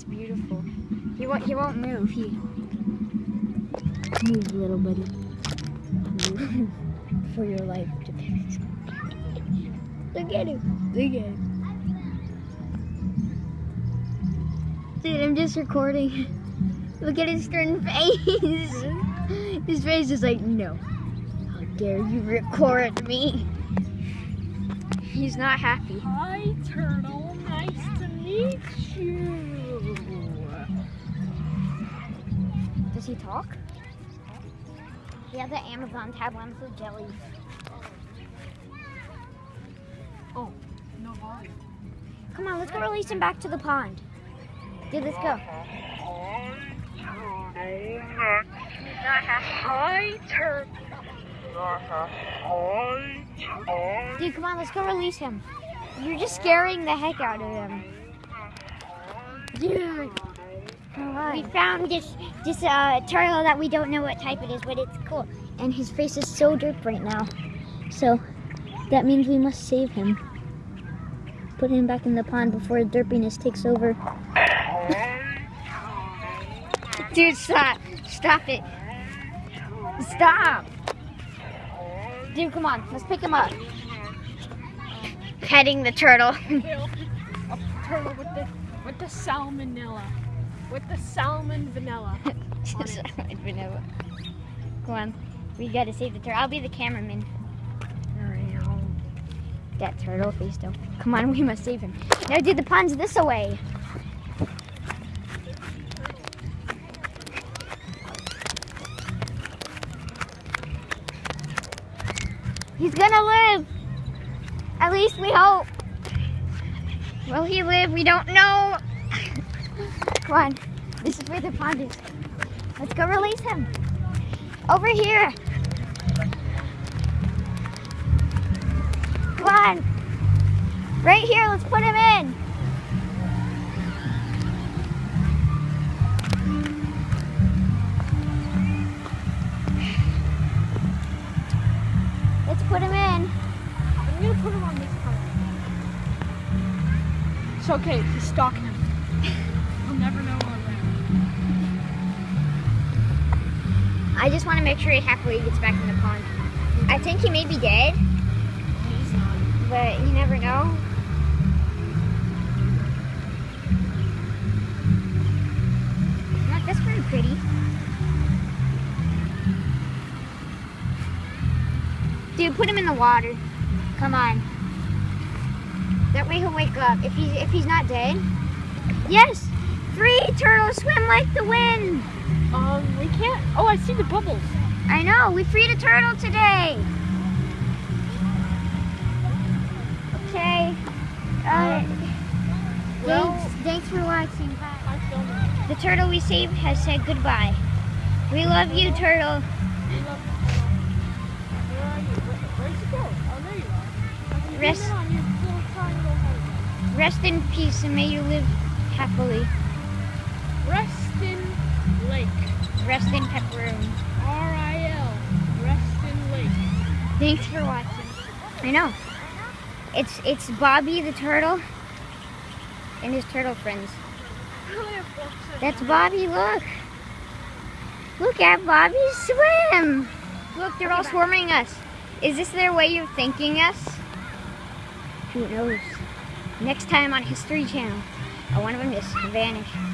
It's beautiful. He won't. He won't move. He move, little buddy. Move for your life. depends. Look at him. Look at him. Dude, I'm just recording. Look at his stern face. His face is like, no. How dare you record me? He's not happy. Hi, Turtle. Nice to meet you. He talk? He has an Amazon tab one for jelly. Oh, no volume. Come on, let's go release him back to the pond. Dude, let's go. Dude, come on, let's go release him. You're just scaring the heck out of him. Dude. We found this this uh, turtle that we don't know what type it is, but it's cool. And his face is so derp right now. So that means we must save him. Put him back in the pond before derpiness takes over. Dude, stop. Stop it. Stop. Dude, come on. Let's pick him up. Petting the turtle. A turtle with the with the salmonella, with the salmon vanilla. Salmon vanilla. Come on. We gotta save the turtle. I'll be the cameraman. That turtle face though. Come on, we must save him. Now dude, the pond's this away. He's gonna live. At least we hope. Will he live? We don't know. Come on. This is where the pond is. Let's go release him. Over here. Come on. Right here, let's put him in. Let's put him in. I'm gonna put him on this part. It's okay. He's stalking I just want to make sure he happily gets back in the pond. I think he may be dead, but you never know. Look, that's pretty. Dude, put him in the water. Come on. That way he'll wake up. If he's if he's not dead. Yes! Three turtles swim like the wind! Um, we can't. Oh, I see the bubbles. I know, we freed a turtle today. Okay. Uh, Well- thanks, thanks for watching. Bye. I filmed it. The turtle we saved has said goodbye. We love you, turtle. We love you. Where are you? Where, where'd you go? You Rest- Zoom in on your little triangle head. Rest in peace and may you live happily. Rest in pepperoni. R-I-L. Reston Lake. Thanks for watching. I know. It's it's Bobby the turtle and his turtle friends. That's Bobby, look. Look at Bobby swim. Look, they're all swarming us. Is this their way of thanking us? Who knows? Next time on History Channel, one of them just vanished.